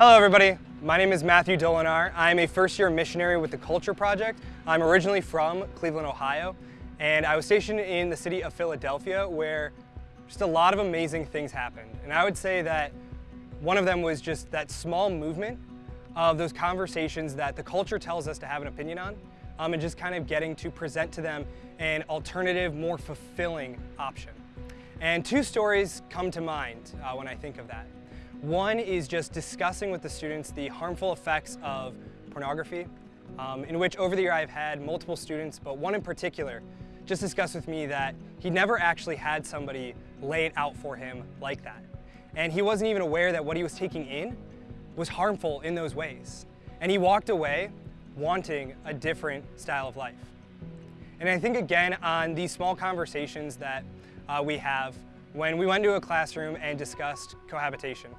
Hello everybody, my name is Matthew Dolinar. I'm a first year missionary with the Culture Project. I'm originally from Cleveland, Ohio, and I was stationed in the city of Philadelphia where just a lot of amazing things happened. And I would say that one of them was just that small movement of those conversations that the culture tells us to have an opinion on, um, and just kind of getting to present to them an alternative, more fulfilling option. And two stories come to mind uh, when I think of that. One is just discussing with the students the harmful effects of pornography, um, in which over the year I've had multiple students, but one in particular, just discussed with me that he never actually had somebody lay it out for him like that. And he wasn't even aware that what he was taking in was harmful in those ways. And he walked away wanting a different style of life. And I think again on these small conversations that uh, we have when we went to a classroom and discussed cohabitation.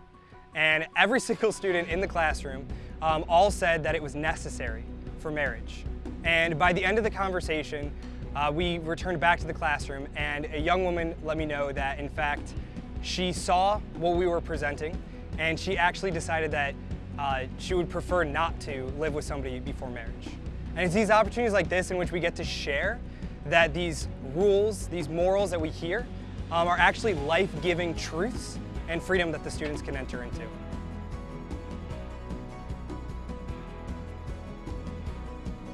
And every single student in the classroom um, all said that it was necessary for marriage. And by the end of the conversation, uh, we returned back to the classroom and a young woman let me know that in fact she saw what we were presenting and she actually decided that uh, she would prefer not to live with somebody before marriage. And it's these opportunities like this in which we get to share that these rules, these morals that we hear um, are actually life-giving truths and freedom that the students can enter into.